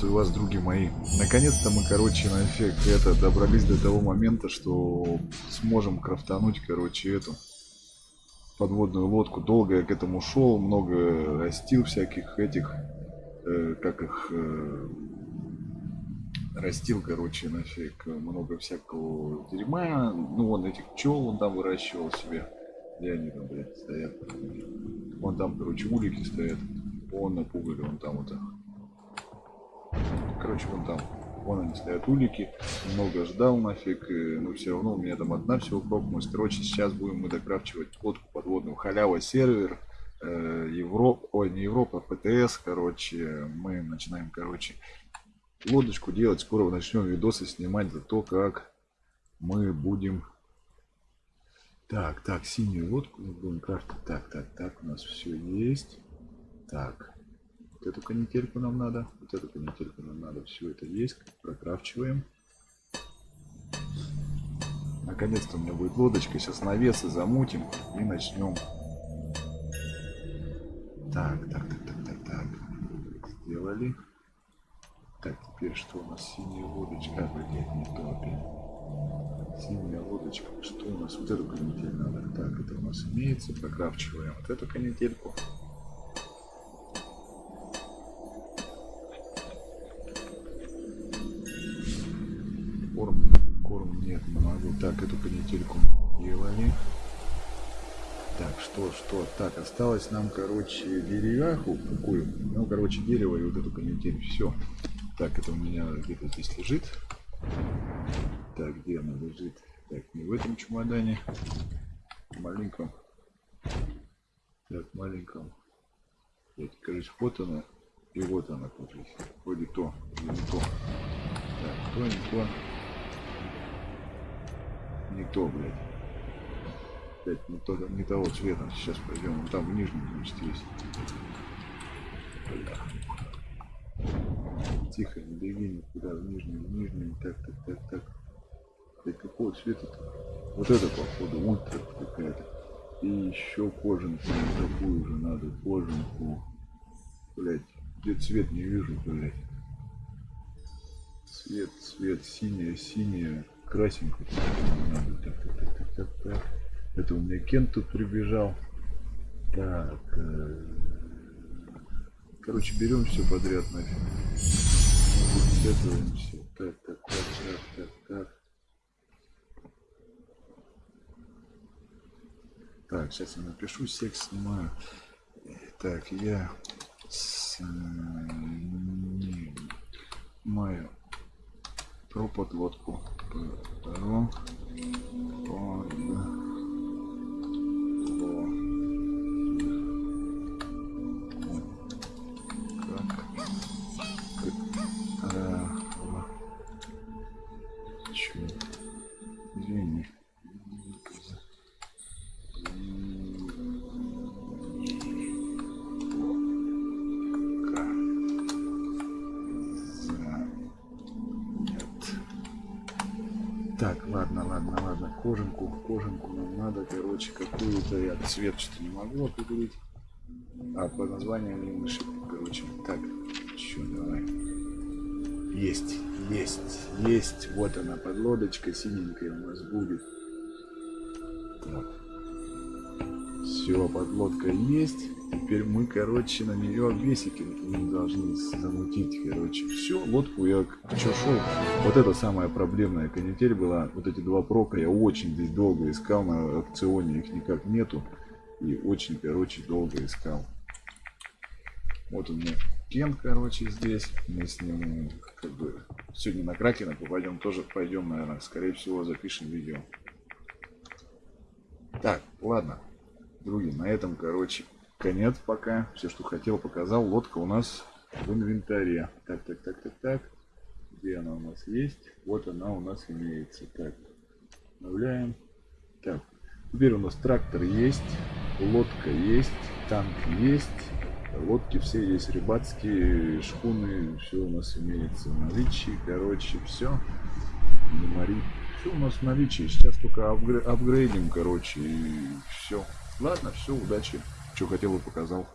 Приветствую вас, други мои. Наконец-то мы, короче, нафиг это, добрались до того момента, что сможем крафтануть, короче, эту подводную лодку. Долго я к этому шел, много растил всяких этих, э, как их, э, растил, короче, нафиг, много всякого дерьма. Ну, вон этих пчел он там выращивал себе. Где они там, блядь, стоят? Вон там, короче, улики стоят. Вон напугали, вон там вот. Короче, вон там. Вон они стоят улики. Много ждал нафиг. Но все равно у меня там одна всего прокнулась. Короче, сейчас будем мы докрафчивать лодку подводную. Халява сервер. Э, Европа, ой, не Европа, а ПТС, короче, мы начинаем, короче, лодочку делать. Скоро начнем видосы снимать за то, как мы будем... Так, так, синюю лодку будем крафтить. Так, так, так, у нас все есть. Так, вот эту канительку нам надо, вот эту канительку нам надо, все это есть, прокрафчиваем. Наконец-то у меня будет лодочка, сейчас навесы замутим и начнем. Так, так, так, так, так, так, сделали. Так, теперь что у нас? Синяя лодочка, блядь, не то. Синяя лодочка, что у нас? Вот эту канитель надо. Так, это у нас имеется, прокрафчиваем вот эту канительку. Так, эту канительку делали. Так, что, что? Так, осталось нам, короче, деревяху какую. Ну, короче, дерево и вот эту канитель. Все. Так, это у меня где-то здесь лежит. Так, где она лежит? Так, не в этом чемодане. Маленьком. Так, маленьком. Так, короче, вот она. И вот она, короче. Вроде то, не то. Так, то, не то. Не то, блядь. Опять не, то, не того цвета. Сейчас пойдем. там в нижнем, значит, есть. Тихо, не беги никуда. В нижнем, в нижнем. Так, так, так, так. Блядь, какого цвета-то? Вот это, походу, ультра какая-то. И еще кожанку такую же надо. Кожанку. Блять, где цвет не вижу, блять. Цвет, цвет, синяя, синяя так. Это у меня Кент тут прибежал. Так. Э... Короче, берем все подряд нафиг. Сетуемся. Так, так, так, так, так, так. Так, сейчас я напишу, секс снимаю. Так, я снимаю про подводку. Про Так, ладно, ладно, ладно. Кожанку, кожанку нам надо, короче, какую-то я цвет что-то не могу определить. А по названию не мыши, короче. Так, что, давай. Есть, есть, есть. Вот она, подлодочка синенькая у нас будет. Все, подлодка есть. Теперь мы, короче, на нее обвесики должны замутить, короче. Все, лодку я что шел. Вот это самая проблемная канитель была. Вот эти два прока я очень здесь долго искал. На аукционе их никак нету. И очень, короче, долго искал. Вот у меня Кен, короче, здесь. Мы с ним, как бы, сегодня на Кракена попадем. Тоже пойдем, наверное, скорее всего, запишем видео. Так, ладно. Други, на этом, короче, конец пока. Все, что хотел, показал. Лодка у нас в инвентаре. Так, так, так, так, так. Где она у нас есть? Вот она у нас имеется. Так, обновляем. Так, теперь у нас трактор есть, лодка есть, танк есть. Лодки все есть, рыбацкие, шхуны, все у нас имеется в наличии. Короче, все. Не мори. Все у нас в наличии. Сейчас только апгрейдим, короче, и все. Ладно, все, удачи. Что хотел и показал.